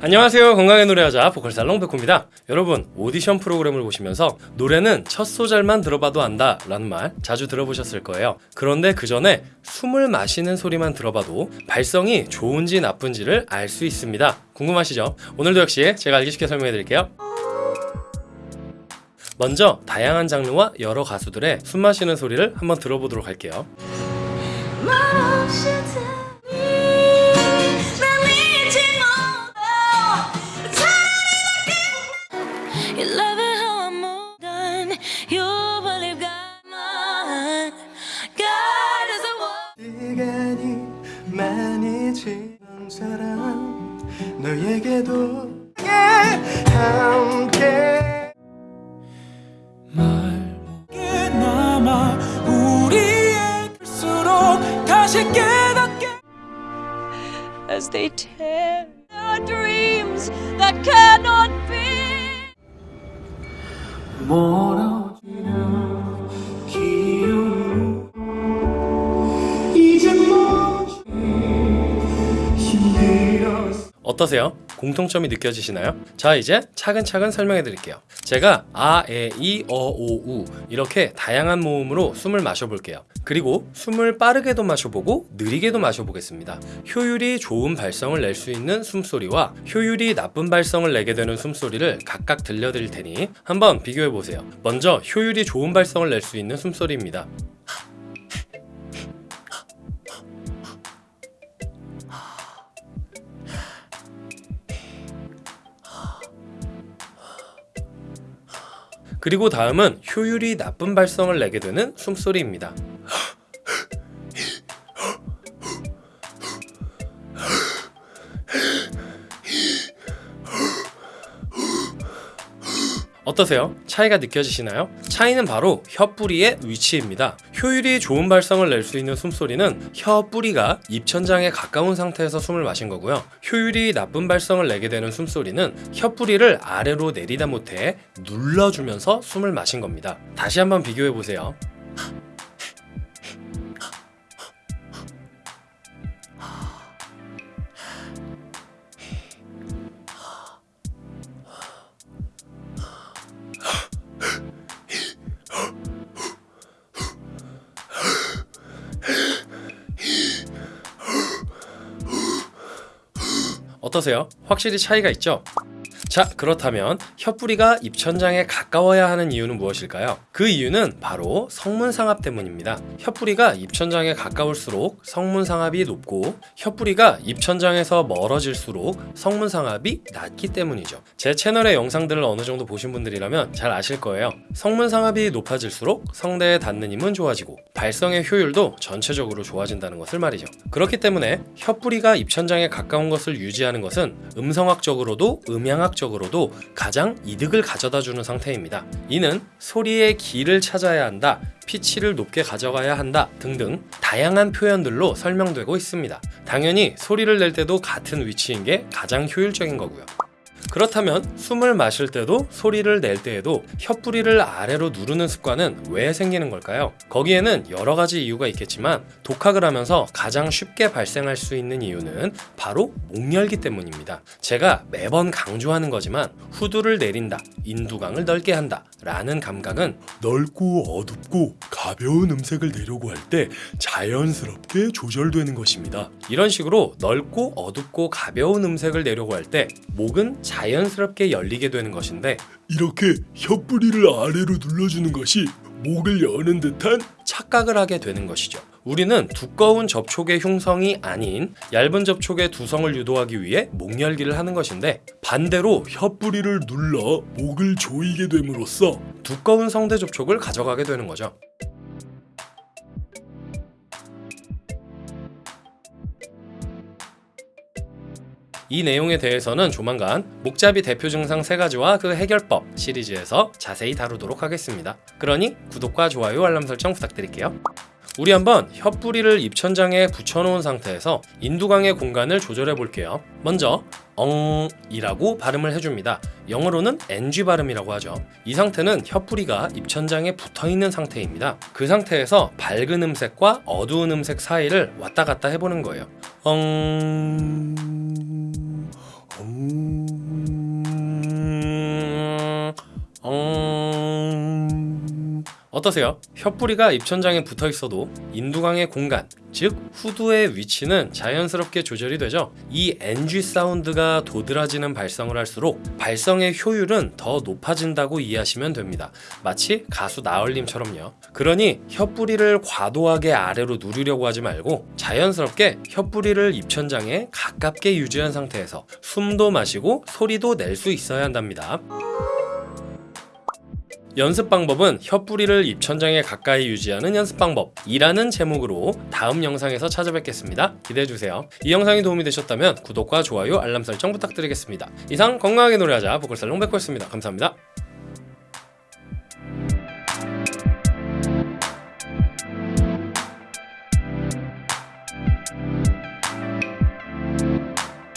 안녕하세요. 건강의 노래하자 보컬살롱 백호입니다. 여러분 오디션 프로그램을 보시면서 노래는 첫 소절만 들어봐도 안다 라는 말 자주 들어보셨을 거예요. 그런데 그 전에 숨을 마시는 소리만 들어봐도 발성이 좋은지 나쁜지를 알 수 있습니다. 궁금하시죠? 오늘도 역시 제가 알기 쉽게 설명해 드릴게요. 먼저 다양한 장르와 여러 가수들의 숨 마시는 소리를 한번 들어보도록 할게요 You believe God mine God is the one 시간이 많이 지난 사람 너에게도 함께 게 남아 우리의 갈수록 다시 깨닫게 As they tear our dreams that cannot be 멀어 어 어떠세요? 공통점이 느껴지시나요? 자 이제 차근차근 설명해 드릴게요. 제가 아, 에, 이, 어, 오, 우 이렇게 다양한 모음으로 숨을 마셔볼게요. 그리고 숨을 빠르게도 마셔보고 느리게도 마셔보겠습니다. 효율이 좋은 발성을 낼 수 있는 숨소리와 효율이 나쁜 발성을 내게 되는 숨소리를 각각 들려드릴 테니 한번 비교해 보세요. 먼저 효율이 좋은 발성을 낼 수 있는 숨소리입니다 그리고 다음은 효율이 나쁜 발성을 내게 되는 숨소리입니다. 어떠세요? 차이가 느껴지시나요? 차이는 바로 혀뿌리의 위치입니다. 효율이 좋은 발성을 낼 수 있는 숨소리는 혀뿌리가 입천장에 가까운 상태에서 숨을 마신 거고요. 효율이 나쁜 발성을 내게 되는 숨소리는 혀뿌리를 아래로 내리다 못해 눌러주면서 숨을 마신 겁니다. 다시 한번 비교해 보세요. 어떠세요? 확실히 차이가 있죠? 자 그렇다면 혀뿌리가 입천장에 가까워야 하는 이유는 무엇일까요? 그 이유는 바로 성문상압 때문입니다. 혀뿌리가 입천장에 가까울수록 성문상압이 높고 혀뿌리가 입천장에서 멀어질수록 성문상압이 낮기 때문이죠. 제 채널의 영상들을 어느 정도 보신 분들이라면 잘 아실 거예요. 성문상압이 높아질수록 성대에 닿는 힘은 좋아지고 발성의 효율도 전체적으로 좋아진다는 것을 말이죠. 그렇기 때문에 혀뿌리가 입천장에 가까운 것을 유지하는 것은 음성학적으로도 음향학 적으로도 가장 이득을 가져다 주는 상태입니다. 이는 소리의 길을 찾아야 한다, 피치를 높게 가져가야 한다 등등 다양한 표현들로 설명되고 있습니다. 당연히 소리를 낼 때도 같은 위치인 게 가장 효율적인 거고요. 그렇다면 숨을 마실 때도 소리를 낼 때에도 혀뿌리를 아래로 누르는 습관은 왜 생기는 걸까요? 거기에는 여러 가지 이유가 있겠지만 독학을 하면서 가장 쉽게 발생할 수 있는 이유는 바로 목열기 때문입니다. 제가 매번 강조하는 거지만 후두를 내린다, 인두강을 넓게 한다 라는 감각은 넓고 어둡고 가벼운 음색을 내려고 할 때 자연스럽게 조절되는 것입니다. 이런 식으로 넓고 어둡고 가벼운 음색을 내려고 할 때 목은 자연스럽게 열리게 되는 것인데 이렇게 혀뿌리를 아래로 눌러주는 것이 목을 여는 듯한 착각을 하게 되는 것이죠. 우리는 두꺼운 접촉의 흉성이 아닌 얇은 접촉의 두성을 유도하기 위해 목열기를 하는 것인데 반대로 혀뿌리를 눌러 목을 조이게 됨으로써 두꺼운 성대 접촉을 가져가게 되는 거죠. 이 내용에 대해서는 조만간 목잡이 대표 증상 3가지와 그 해결법 시리즈에서 자세히 다루도록 하겠습니다. 그러니 구독과 좋아요 알람 설정 부탁드릴게요. 우리 한번 혀뿌리를 입천장에 붙여놓은 상태에서 인두강의 공간을 조절해 볼게요. 먼저 엉 이라고 발음을 해줍니다. 영어로는 ng 발음이라고 하죠. 이 상태는 혀뿌리가 입천장에 붙어있는 상태입니다. 그 상태에서 밝은 음색과 어두운 음색 사이를 왔다 갔다 해보는 거예요. 엉... 엉... 엉... 어떠세요? 혀뿌리가 입천장에 붙어 있어도 인두강의 공간, 즉 후두의 위치는 자연스럽게 조절이 되죠. 이 NG 사운드가 도드라지는 발성을 할수록 발성의 효율은 더 높아진다고 이해하시면 됩니다. 마치 가수 나얼님처럼요. 그러니 혀뿌리를 과도하게 아래로 누르려고 하지 말고 자연스럽게 혀뿌리를 입천장에 가깝게 유지한 상태에서 숨도 마시고 소리도 낼 수 있어야 한답니다. 연습 방법은 혀뿌리를 입천장에 가까이 유지하는 연습 방법 이라는 제목으로 다음 영상에서 찾아뵙겠습니다. 기대해주세요. 이 영상이 도움이 되셨다면 구독과 좋아요, 알람 설정 부탁드리겠습니다. 이상 건강하게 노래하자 보컬살롱 백호였습니다. 감사합니다.